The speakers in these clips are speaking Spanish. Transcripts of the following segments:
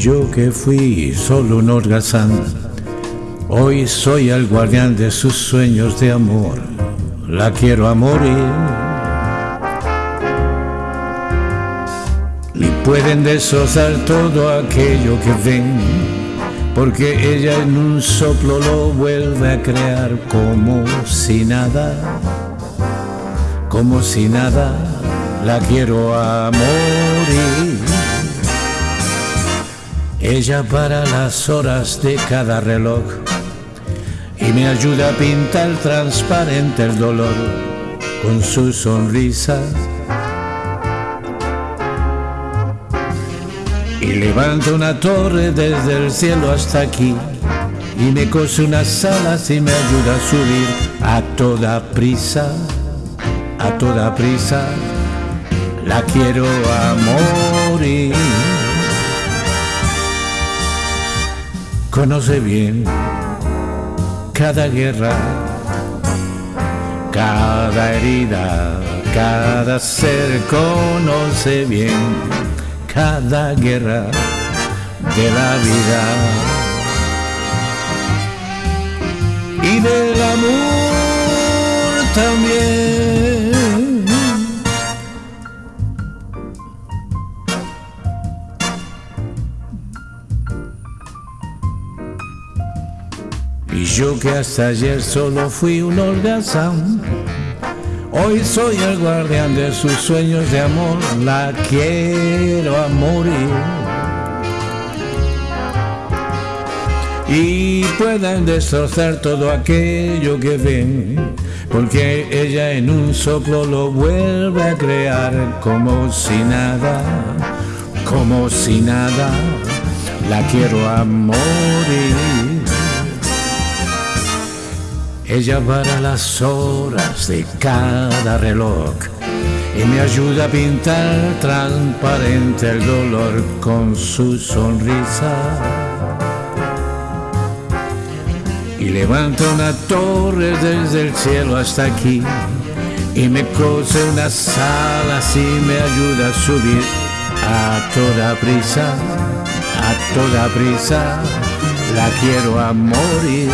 yo que fui solo un holgazán, hoy soy el guardián de sus sueños de amor. La quiero a morir. Y pueden destrozar todo aquello que ven, porque ella en un soplo lo vuelve a crear como si nada, como si nada, la quiero a morir. Ella para las horas de cada reloj y me ayuda a pintar transparente el dolor con su sonrisa. Y levanta una torre desde el cielo hasta aquí y me cose unas alas y me ayuda a subir a toda prisa, a toda prisa. La quiero a morir. Conoce bien cada guerra, cada herida, cada ser conoce bien cada guerra de la vida y del amor Y yo que hasta ayer solo fui un holgazán, hoy soy el guardián de sus sueños de amor, la quiero a morir. Y puedan destrozar todo aquello que ven, porque ella en un soplo lo vuelve a crear como si nada, como si nada, la quiero a morir. Ella para las horas de cada reloj y me ayuda a pintar transparente el dolor con su sonrisa. Y levanta una torre desde el cielo hasta aquí y me cose unas alas y me ayuda a subir a toda prisa, a toda prisa. La quiero a morir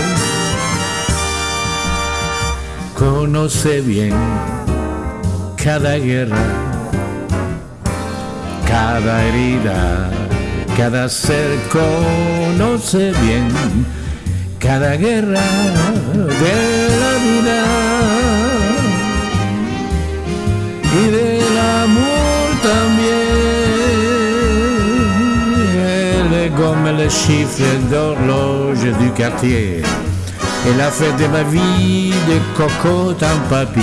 conoce bien cada guerra, cada herida, cada ser conoce bien cada guerra de la vida y del amor también. Elle est comme le chiffre d'horloge du quartier. Elle a fait de ma vie des cocottes en papier,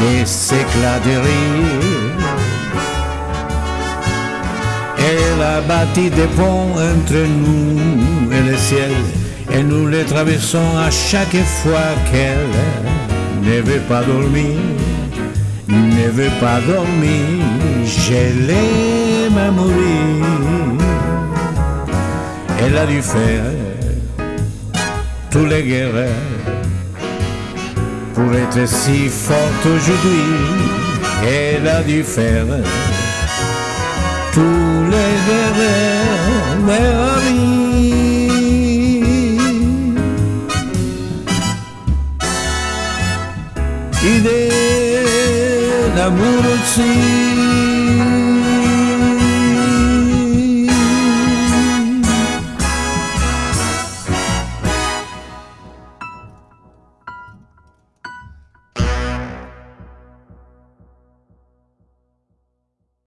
des éclats de rire. Elle a bâti des ponts entre nous et le ciel, et nous les traversons à chaque fois qu'elle ne veut pas dormir, ne veut pas dormir. Je l'aime à mourir. Elle a dû faire tous les guerres pour être si forte aujourd'hui. Elle a dû faire tous les guerres vie. Et de l'amour aussi.